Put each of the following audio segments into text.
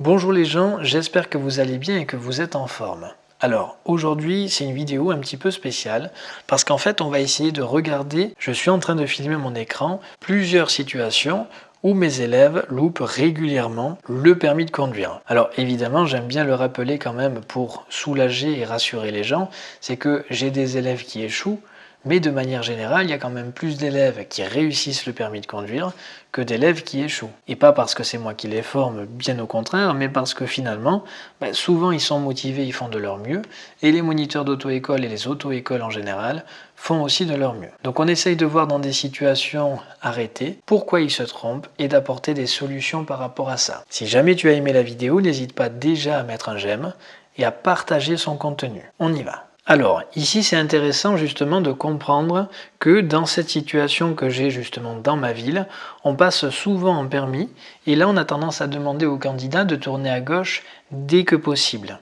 Bonjour les gens, j'espère que vous allez bien et que vous êtes en forme. Alors aujourd'hui c'est une vidéo un petit peu spéciale parce qu'en fait on va essayer de regarder, je suis en train de filmer mon écran, plusieurs situations où mes élèves loupent régulièrement le permis de conduire. Alors évidemment, j'aime bien le rappeler quand même pour soulager et rassurer les gens, c'est que j'ai des élèves qui échouent, mais de manière générale, il y a quand même plus d'élèves qui réussissent le permis de conduire que d'élèves qui échouent. Et pas parce que c'est moi qui les forme, bien au contraire, mais parce que finalement, bah, souvent ils sont motivés, ils font de leur mieux, et les moniteurs d'auto-école et les auto-écoles en général font aussi de leur mieux. Donc on essaye de voir dans des situations arrêtées pourquoi ils se trompent et d'apporter des solutions par rapport à ça. Si jamais tu as aimé la vidéo, n'hésite pas déjà à mettre un j'aime et à partager son contenu. On y va alors, ici c'est intéressant justement de comprendre que dans cette situation que j'ai justement dans ma ville, on passe souvent en permis et là on a tendance à demander aux candidats de tourner à gauche dès que possible.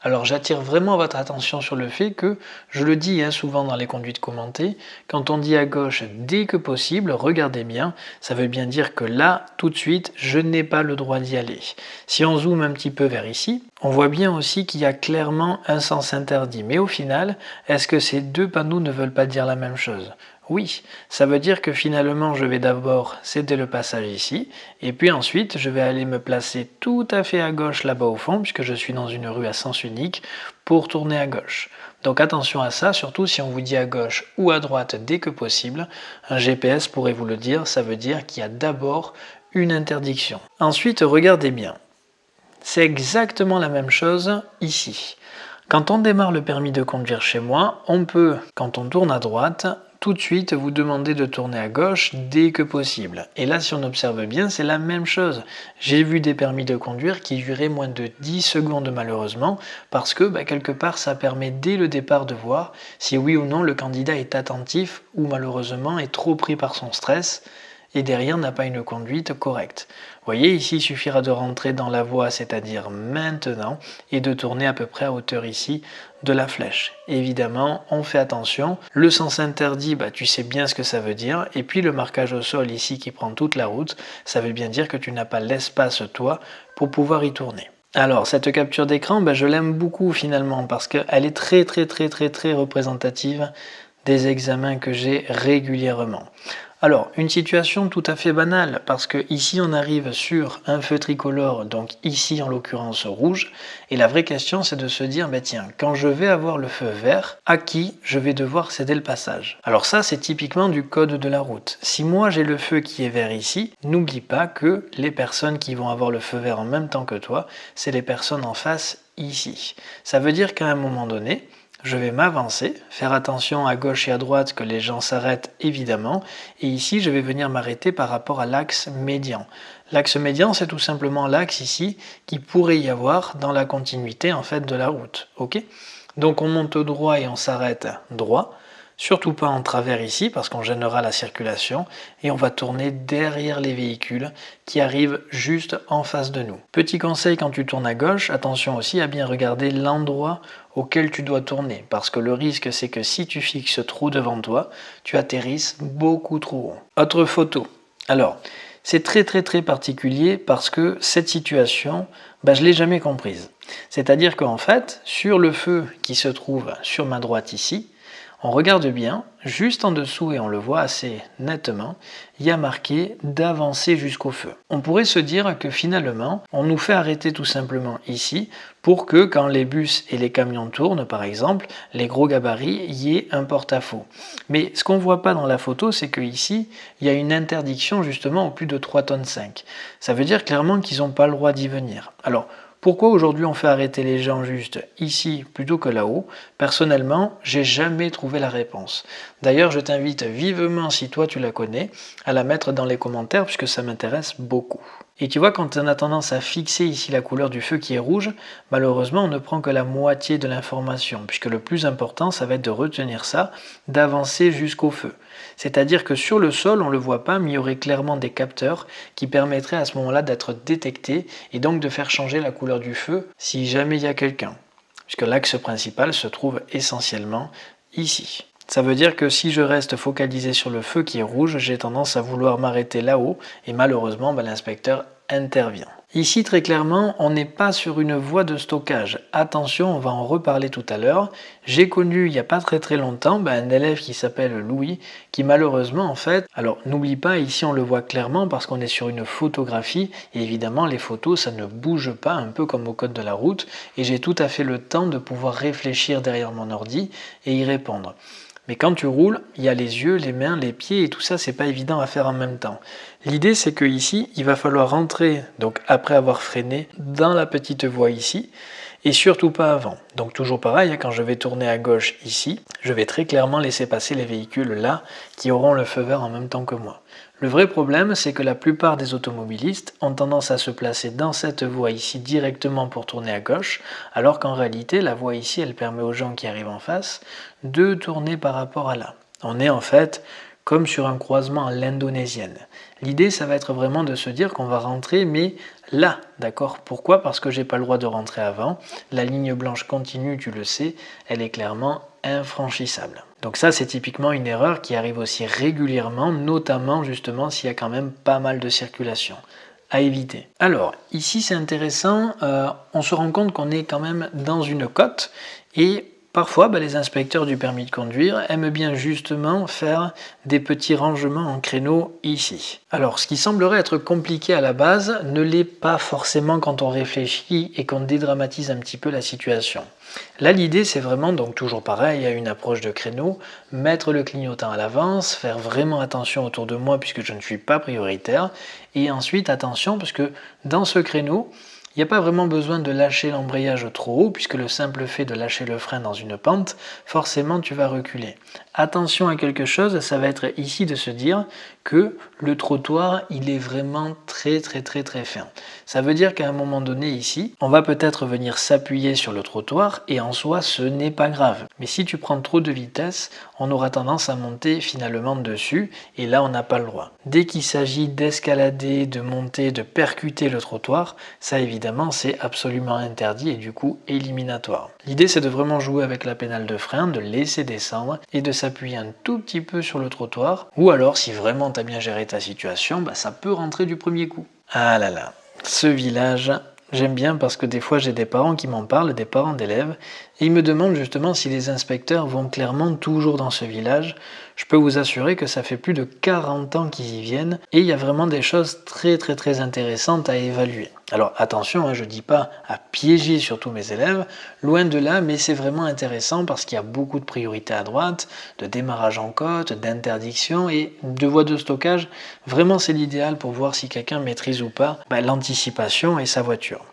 Alors j'attire vraiment votre attention sur le fait que, je le dis hein, souvent dans les conduites commentées, quand on dit à gauche dès que possible, regardez bien, ça veut bien dire que là, tout de suite, je n'ai pas le droit d'y aller. Si on zoome un petit peu vers ici, on voit bien aussi qu'il y a clairement un sens interdit. Mais au final, est-ce que ces deux panneaux ne veulent pas dire la même chose? Oui, ça veut dire que finalement je vais d'abord céder le passage ici, et puis ensuite je vais aller me placer tout à fait à gauche là-bas au fond, puisque je suis dans une rue à sens unique, pour tourner à gauche. Donc attention à ça, surtout si on vous dit à gauche ou à droite dès que possible. Un GPS pourrait vous le dire, ça veut dire qu'il y a d'abord une interdiction. Ensuite, regardez bien. C'est exactement la même chose ici. Quand on démarre le permis de conduire chez moi, on peut, quand on tourne à droite, tout de suite vous demander de tourner à gauche dès que possible. Et là, si on observe bien, c'est la même chose. J'ai vu des permis de conduire qui duraient moins de 10 secondes malheureusement, parce que bah, quelque part, ça permet dès le départ de voir si oui ou non le candidat est attentif ou malheureusement est trop pris par son stress et derrière n'a pas une conduite correcte. Vous voyez, ici, il suffira de rentrer dans la voie, c'est-à-dire maintenant, et de tourner à peu près à hauteur ici de la flèche. Évidemment, on fait attention. Le sens interdit, bah, tu sais bien ce que ça veut dire. Et puis le marquage au sol ici qui prend toute la route, ça veut bien dire que tu n'as pas l'espace, toi, pour pouvoir y tourner. Alors, cette capture d'écran, bah, je l'aime beaucoup finalement, parce qu'elle est très très très très très représentative des examens que j'ai régulièrement. Alors, une situation tout à fait banale, parce que ici on arrive sur un feu tricolore, donc ici en l'occurrence rouge, et la vraie question c'est de se dire, bah tiens, quand je vais avoir le feu vert, à qui je vais devoir céder le passage? Alors ça c'est typiquement du code de la route. Si moi j'ai le feu qui est vert ici, n'oublie pas que les personnes qui vont avoir le feu vert en même temps que toi, c'est les personnes en face ici. Ça veut dire qu'à un moment donné, je vais m'avancer, faire attention à gauche et à droite que les gens s'arrêtent évidemment, et ici je vais venir m'arrêter par rapport à l'axe médian. L'axe médian c'est tout simplement l'axe ici qui pourrait y avoir dans la continuité en fait de la route. ok? Donc on monte droit et on s'arrête droit, surtout pas en travers ici parce qu'on gênera la circulation et on va tourner derrière les véhicules qui arrivent juste en face de nous. Petit conseil quand tu tournes à gauche, attention aussi à bien regarder l'endroit auquel tu dois tourner parce que le risque c'est que si tu fixes trop devant toi, tu atterrisses beaucoup trop haut. Autre photo. Alors, c'est très très très particulier parce que cette situation, bah, je l'ai jamais comprise. C'est-à-dire qu'en fait, sur le feu qui se trouve sur ma droite ici, on regarde bien, juste en dessous et on le voit assez nettement, il y a marqué d'avancer jusqu'au feu. On pourrait se dire que finalement, on nous fait arrêter tout simplement ici pour que quand les bus et les camions tournent par exemple, les gros gabarits y ait un porte-à-faux. Mais ce qu'on voit pas dans la photo, c'est que ici, il y a une interdiction justement au plus de 3 tonnes 5. Ça veut dire clairement qu'ils n'ont pas le droit d'y venir. Alors, pourquoi aujourd'hui on fait arrêter les gens juste ici plutôt que là-haut? Personnellement, j'ai jamais trouvé la réponse. D'ailleurs, je t'invite vivement, si toi tu la connais, à la mettre dans les commentaires puisque ça m'intéresse beaucoup. Et tu vois, quand on a tendance à fixer ici la couleur du feu qui est rouge, malheureusement, on ne prend que la moitié de l'information, puisque le plus important, ça va être de retenir ça, d'avancer jusqu'au feu. C'est-à-dire que sur le sol, on ne le voit pas, mais il y aurait clairement des capteurs qui permettraient à ce moment-là d'être détectés et donc de faire changer la couleur du feu si jamais il y a quelqu'un. Puisque l'axe principal se trouve essentiellement ici. Ça veut dire que si je reste focalisé sur le feu qui est rouge, j'ai tendance à vouloir m'arrêter là-haut et malheureusement ben, l'inspecteur intervient. Ici, très clairement, on n'est pas sur une voie de stockage. Attention, on va en reparler tout à l'heure. J'ai connu il n'y a pas très très longtemps ben, un élève qui s'appelle Louis, qui malheureusement, en fait, alors n'oublie pas, ici on le voit clairement parce qu'on est sur une photographie, et évidemment les photos, ça ne bouge pas, un peu comme au code de la route, et j'ai tout à fait le temps de pouvoir réfléchir derrière mon ordi et y répondre. Mais quand tu roules, il y a les yeux, les mains, les pieds et tout ça, c'est pas évident à faire en même temps. L'idée c'est que ici, il va falloir rentrer, donc après avoir freiné, dans la petite voie ici, et surtout pas avant. Donc toujours pareil, hein, quand je vais tourner à gauche ici, je vais très clairement laisser passer les véhicules là, qui auront le feu vert en même temps que moi. Le vrai problème, c'est que la plupart des automobilistes ont tendance à se placer dans cette voie ici directement pour tourner à gauche, alors qu'en réalité, la voie ici, elle permet aux gens qui arrivent en face de tourner par rapport à là. On est en fait comme sur un croisement à l'indonésienne. L'idée, ça va être vraiment de se dire qu'on va rentrer, mais là, d'accord? Pourquoi? Parce que j'ai pas le droit de rentrer avant. La ligne blanche continue, tu le sais, elle est clairement infranchissable. Donc ça, c'est typiquement une erreur qui arrive aussi régulièrement, notamment justement s'il y a quand même pas mal de circulation à éviter. Alors, ici c'est intéressant, euh, on se rend compte qu'on est quand même dans une côte et Parfois, bah, les inspecteurs du permis de conduire aiment bien justement faire des petits rangements en créneaux ici. Alors, ce qui semblerait être compliqué à la base ne l'est pas forcément quand on réfléchit et qu'on dédramatise un petit peu la situation. Là, l'idée, c'est vraiment, donc toujours pareil, à une approche de créneau, mettre le clignotant à l'avance, faire vraiment attention autour de moi puisque je ne suis pas prioritaire, et ensuite attention parce que dans ce créneau, il n'y a pas vraiment besoin de lâcher l'embrayage trop haut, puisque le simple fait de lâcher le frein dans une pente, forcément tu vas reculer. Attention à quelque chose, ça va être ici de se dire que le trottoir, il est vraiment très très très très fin. Ça veut dire qu'à un moment donné ici, on va peut-être venir s'appuyer sur le trottoir et en soi, ce n'est pas grave. Mais si tu prends trop de vitesse, on aura tendance à monter finalement dessus et là, on n'a pas le droit. Dès qu'il s'agit d'escalader, de monter, de percuter le trottoir, ça évidemment, c'est absolument interdit et du coup éliminatoire. L'idée, c'est de vraiment jouer avec la pédale de frein, de laisser descendre et de s'appuyer un tout petit peu sur le trottoir. Ou alors, si vraiment tu as bien géré ta situation, bah, ça peut rentrer du premier coup. Ah là là, ce village, j'aime bien parce que des fois j'ai des parents qui m'en parlent, des parents d'élèves, et ils me demandent justement si les inspecteurs vont clairement toujours dans ce village. Je peux vous assurer que ça fait plus de 40 ans qu'ils y viennent, et il y a vraiment des choses très très très intéressantes à évaluer. Alors attention, hein, je ne dis pas à piéger surtout mes élèves, loin de là, mais c'est vraiment intéressant parce qu'il y a beaucoup de priorités à droite, de démarrage en côte, d'interdiction et de voies de stockage. Vraiment, c'est l'idéal pour voir si quelqu'un maîtrise ou pas bah, l'anticipation et sa voiture.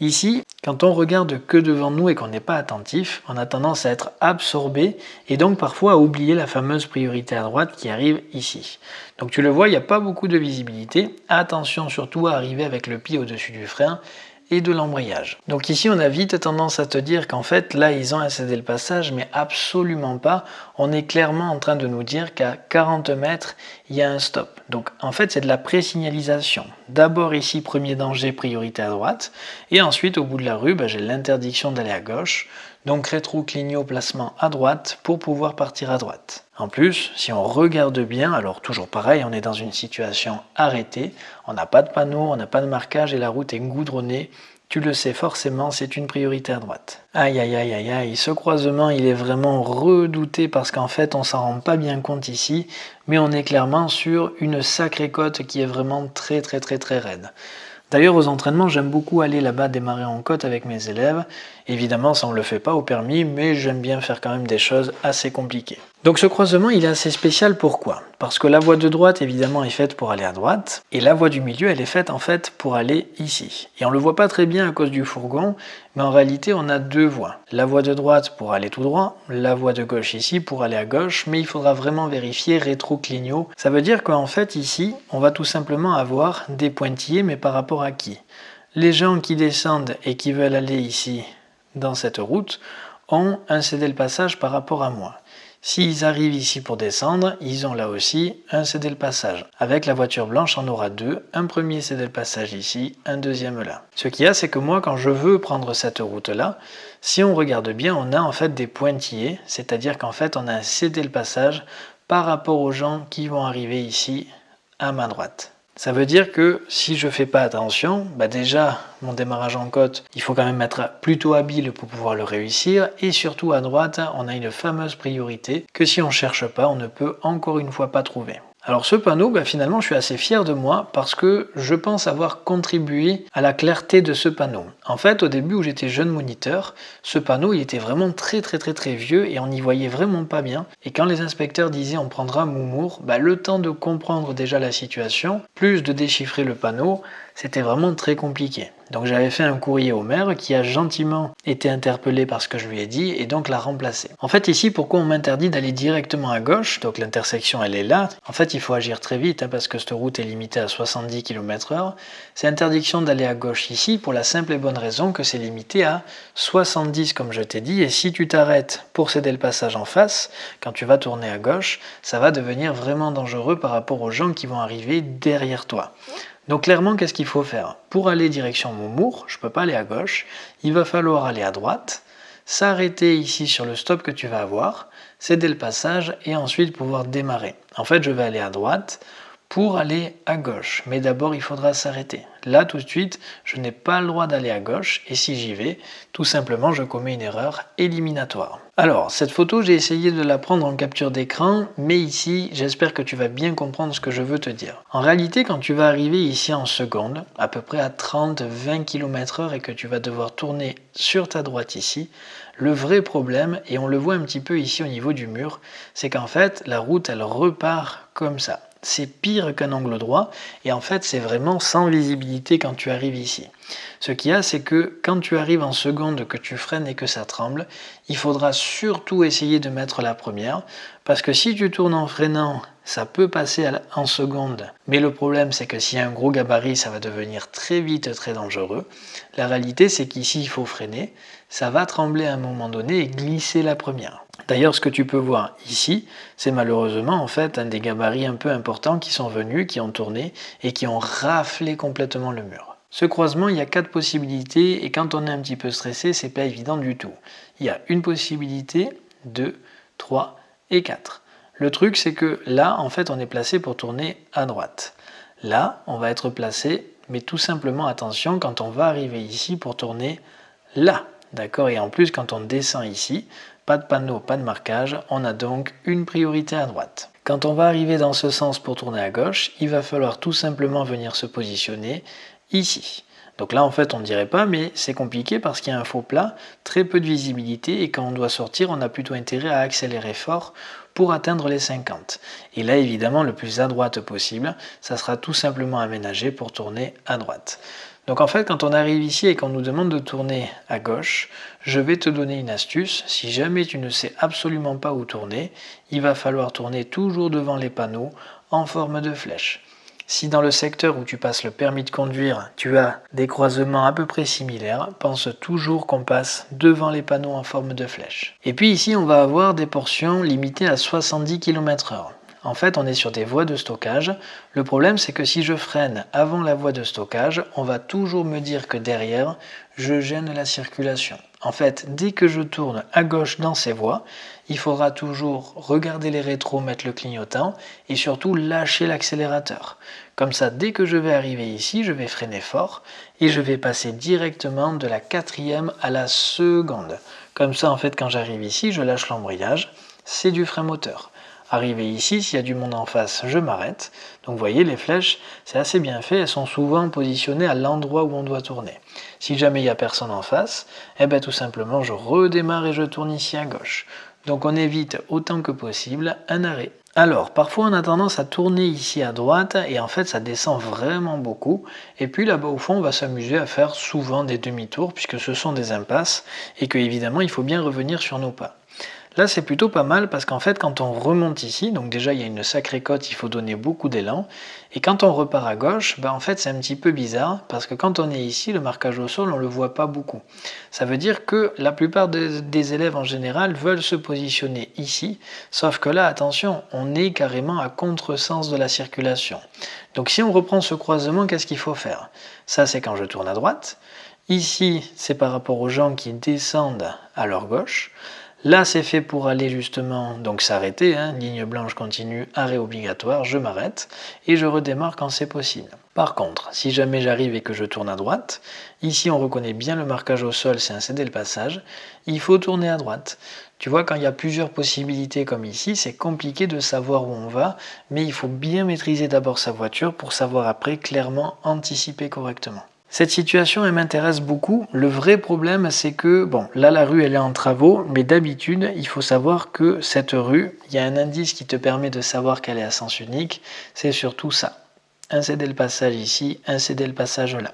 Ici, quand on regarde que devant nous et qu'on n'est pas attentif, on a tendance à être absorbé et donc parfois à oublier la fameuse priorité à droite qui arrive ici. Donc tu le vois, il n'y a pas beaucoup de visibilité. Attention surtout à arriver avec le pied au-dessus du frein et de l'embrayage. Donc ici, on a vite tendance à te dire qu'en fait, là, ils ont incédé le passage, mais absolument pas. On est clairement en train de nous dire qu'à 40 mètres, il y a un stop. Donc en fait, c'est de la présignalisation. D'abord ici, premier danger, priorité à droite, et ensuite, au bout de la rue, ben, j'ai l'interdiction d'aller à gauche. Donc rétro-clignot placement à droite pour pouvoir partir à droite. En plus, si on regarde bien, alors toujours pareil, on est dans une situation arrêtée, on n'a pas de panneau, on n'a pas de marquage et la route est goudronnée. Tu le sais forcément, c'est une priorité à droite. Aïe aïe aïe aïe aïe, ce croisement il est vraiment redouté parce qu'en fait on s'en rend pas bien compte ici, mais on est clairement sur une sacrée côte qui est vraiment très très très très raide. D'ailleurs, aux entraînements, j'aime beaucoup aller là-bas démarrer en côte avec mes élèves. Évidemment, ça on ne le fait pas au permis, mais j'aime bien faire quand même des choses assez compliquées. Donc ce croisement, il est assez spécial, pourquoi? Parce que la voie de droite, évidemment, est faite pour aller à droite, et la voie du milieu, elle est faite en fait pour aller ici. Et on le voit pas très bien à cause du fourgon, mais en réalité, on a deux voies. La voie de droite pour aller tout droit, la voie de gauche ici pour aller à gauche, mais il faudra vraiment vérifier rétro-clignot. Ça veut dire qu'en fait, ici, on va tout simplement avoir des pointillés, mais par rapport à qui? Les gens qui descendent et qui veulent aller ici, dans cette route, ont un cédé le passage par rapport à moi. S'ils arrivent ici pour descendre, ils ont là aussi un cédé le passage. Avec la voiture blanche, on aura deux. Un premier cédé le passage ici, un deuxième là. Ce qu'il y a, c'est que moi, quand je veux prendre cette route-là, si on regarde bien, on a en fait des pointillés, c'est-à-dire qu'en fait, on a un cédé le passage par rapport aux gens qui vont arriver ici à ma droite. Ça veut dire que si je fais pas attention, bah déjà mon démarrage en côte, il faut quand même être plutôt habile pour pouvoir le réussir et surtout à droite, on a une fameuse priorité que si on cherche pas, on ne peut encore une fois pas trouver. Alors ce panneau, bah, finalement, je suis assez fier de moi parce que je pense avoir contribué à la clarté de ce panneau. En fait, au début où j'étais jeune moniteur, ce panneau, il était vraiment très très très très vieux et on n'y voyait vraiment pas bien. Et quand les inspecteurs disaient on prendra Moumour, bah, le temps de comprendre déjà la situation, plus de déchiffrer le panneau, c'était vraiment très compliqué. Donc j'avais fait un courrier au maire qui a gentiment été interpellé par ce que je lui ai dit et donc l'a remplacé. En fait ici pourquoi on m'interdit d'aller directement à gauche, donc l'intersection elle est là, en fait il faut agir très vite hein, parce que cette route est limitée à 70 km h C'est interdiction d'aller à gauche ici pour la simple et bonne raison que c'est limité à 70 comme je t'ai dit et si tu t'arrêtes pour céder le passage en face, quand tu vas tourner à gauche, ça va devenir vraiment dangereux par rapport aux gens qui vont arriver derrière toi. Donc clairement, qu'est-ce qu'il faut faire? Pour aller direction Montmour, je ne peux pas aller à gauche, il va falloir aller à droite, s'arrêter ici sur le stop que tu vas avoir, céder le passage et ensuite pouvoir démarrer. En fait, je vais aller à droite pour aller à gauche, mais d'abord il faudra s'arrêter. Là, tout de suite, je n'ai pas le droit d'aller à gauche, et si j'y vais, tout simplement, je commets une erreur éliminatoire. Alors, cette photo, j'ai essayé de la prendre en capture d'écran, mais ici, j'espère que tu vas bien comprendre ce que je veux te dire. En réalité, quand tu vas arriver ici en seconde, à peu près à 30-20 km h et que tu vas devoir tourner sur ta droite ici, le vrai problème, et on le voit un petit peu ici au niveau du mur, c'est qu'en fait, la route, elle repart comme ça c'est pire qu'un angle droit et en fait c'est vraiment sans visibilité quand tu arrives ici. Ce qu'il y a c'est que quand tu arrives en seconde que tu freines et que ça tremble, il faudra surtout essayer de mettre la première parce que si tu tournes en freinant ça peut passer en seconde mais le problème c'est que s'il y a un gros gabarit ça va devenir très vite très dangereux. La réalité c'est qu'ici il faut freiner, ça va trembler à un moment donné et glisser la première. D'ailleurs, ce que tu peux voir ici, c'est malheureusement en fait un des gabarits un peu importants qui sont venus, qui ont tourné et qui ont raflé complètement le mur. Ce croisement, il y a quatre possibilités et quand on est un petit peu stressé, c'est pas évident du tout. Il y a une possibilité, deux, trois et quatre. Le truc, c'est que là, en fait, on est placé pour tourner à droite. Là, on va être placé, mais tout simplement, attention, quand on va arriver ici pour tourner là. D'accord Et en plus, quand on descend ici, pas de panneau, pas de marquage, on a donc une priorité à droite. Quand on va arriver dans ce sens pour tourner à gauche, il va falloir tout simplement venir se positionner ici. Donc là en fait on ne dirait pas mais c'est compliqué parce qu'il y a un faux plat, très peu de visibilité et quand on doit sortir on a plutôt intérêt à accélérer fort pour atteindre les 50. Et là évidemment le plus à droite possible, ça sera tout simplement aménagé pour tourner à droite. Donc en fait, quand on arrive ici et qu'on nous demande de tourner à gauche, je vais te donner une astuce. Si jamais tu ne sais absolument pas où tourner, il va falloir tourner toujours devant les panneaux en forme de flèche. Si dans le secteur où tu passes le permis de conduire, tu as des croisements à peu près similaires, pense toujours qu'on passe devant les panneaux en forme de flèche. Et puis ici, on va avoir des portions limitées à 70 km h en fait, on est sur des voies de stockage. Le problème, c'est que si je freine avant la voie de stockage, on va toujours me dire que derrière, je gêne la circulation. En fait, dès que je tourne à gauche dans ces voies, il faudra toujours regarder les rétros, mettre le clignotant et surtout lâcher l'accélérateur. Comme ça, dès que je vais arriver ici, je vais freiner fort et je vais passer directement de la quatrième à la seconde. Comme ça, en fait, quand j'arrive ici, je lâche l'embrayage, c'est du frein moteur. Arrivé ici, s'il y a du monde en face, je m'arrête. Donc vous voyez, les flèches, c'est assez bien fait, elles sont souvent positionnées à l'endroit où on doit tourner. Si jamais il n'y a personne en face, eh bien tout simplement, je redémarre et je tourne ici à gauche. Donc on évite autant que possible un arrêt. Alors, parfois on a tendance à tourner ici à droite et en fait ça descend vraiment beaucoup. Et puis là-bas au fond, on va s'amuser à faire souvent des demi-tours puisque ce sont des impasses et que évidemment il faut bien revenir sur nos pas. Là, c'est plutôt pas mal parce qu'en fait, quand on remonte ici, donc déjà il y a une sacrée côte, il faut donner beaucoup d'élan. Et quand on repart à gauche, bah en fait c'est un petit peu bizarre parce que quand on est ici, le marquage au sol, on le voit pas beaucoup. Ça veut dire que la plupart des élèves en général veulent se positionner ici, sauf que là, attention, on est carrément à contresens de la circulation. Donc si on reprend ce croisement, qu'est-ce qu'il faut faire? Ça, c'est quand je tourne à droite. Ici, c'est par rapport aux gens qui descendent à leur gauche. Là, c'est fait pour aller justement, donc s'arrêter, hein, ligne blanche continue, arrêt obligatoire, je m'arrête et je redémarre quand c'est possible. Par contre, si jamais j'arrive et que je tourne à droite, ici on reconnaît bien le marquage au sol, c'est un céder le passage, il faut tourner à droite. Tu vois, quand il y a plusieurs possibilités comme ici, c'est compliqué de savoir où on va, mais il faut bien maîtriser d'abord sa voiture pour savoir après clairement anticiper correctement. Cette situation, elle m'intéresse beaucoup. Le vrai problème, c'est que, bon, là, la rue, elle est en travaux, mais d'habitude, il faut savoir que cette rue, il y a un indice qui te permet de savoir qu'elle est à sens unique, c'est surtout ça. Un céder le passage ici, un céder le passage là.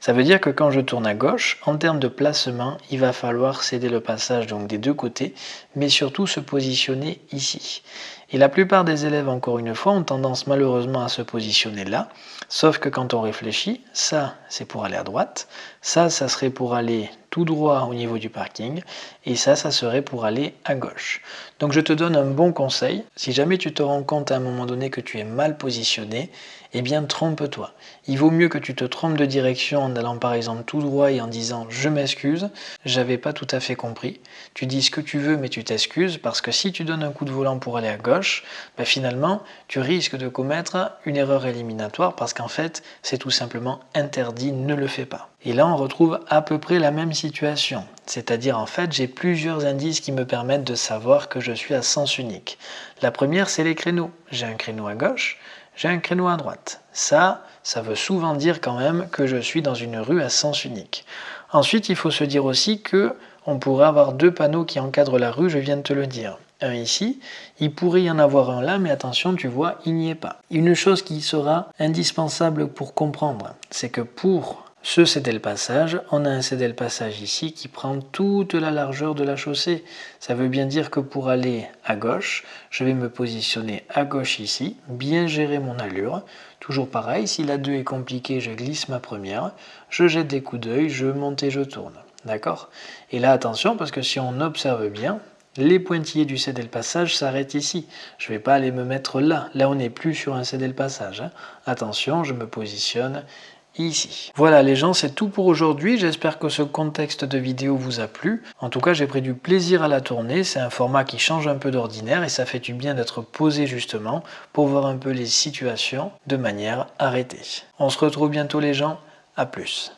Ça veut dire que quand je tourne à gauche, en termes de placement, il va falloir céder le passage donc des deux côtés, mais surtout se positionner ici. Et la plupart des élèves, encore une fois, ont tendance malheureusement à se positionner là, sauf que quand on réfléchit, ça c'est pour aller à droite, ça ça serait pour aller tout droit au niveau du parking, et ça ça serait pour aller à gauche. Donc je te donne un bon conseil, si jamais tu te rends compte à un moment donné que tu es mal positionné, eh bien trompe-toi. Il vaut mieux que tu te trompes de direction en allant par exemple tout droit et en disant je m'excuse, j'avais pas tout à fait compris. Tu dis ce que tu veux mais tu t'excuses parce que si tu donnes un coup de volant pour aller à gauche, ben finalement tu risques de commettre une erreur éliminatoire parce qu'en fait c'est tout simplement interdit, ne le fais pas. Et là on retrouve à peu près la même situation. C'est-à-dire en fait j'ai plusieurs indices qui me permettent de savoir que je suis à sens unique. La première c'est les créneaux. J'ai un créneau à gauche, j'ai un créneau à droite. Ça, ça veut souvent dire quand même que je suis dans une rue à sens unique. Ensuite, il faut se dire aussi que on pourrait avoir deux panneaux qui encadrent la rue, je viens de te le dire. Un ici, il pourrait y en avoir un là, mais attention, tu vois, il n'y est pas. Une chose qui sera indispensable pour comprendre, c'est que pour ce céder le passage, on a un céder le passage ici qui prend toute la largeur de la chaussée. Ça veut bien dire que pour aller à gauche, je vais me positionner à gauche ici, bien gérer mon allure. Toujours pareil, si la 2 est compliquée, je glisse ma première, je jette des coups d'œil, je monte et je tourne. D'accord? Et là, attention, parce que si on observe bien, les pointillés du céder le passage s'arrêtent ici. Je ne vais pas aller me mettre là. Là, on n'est plus sur un céder le passage. Hein. Attention, je me positionne ici. Voilà les gens, c'est tout pour aujourd'hui. J'espère que ce contexte de vidéo vous a plu. En tout cas, j'ai pris du plaisir à la tourner. C'est un format qui change un peu d'ordinaire et ça fait du bien d'être posé justement pour voir un peu les situations de manière arrêtée. On se retrouve bientôt les gens. À plus.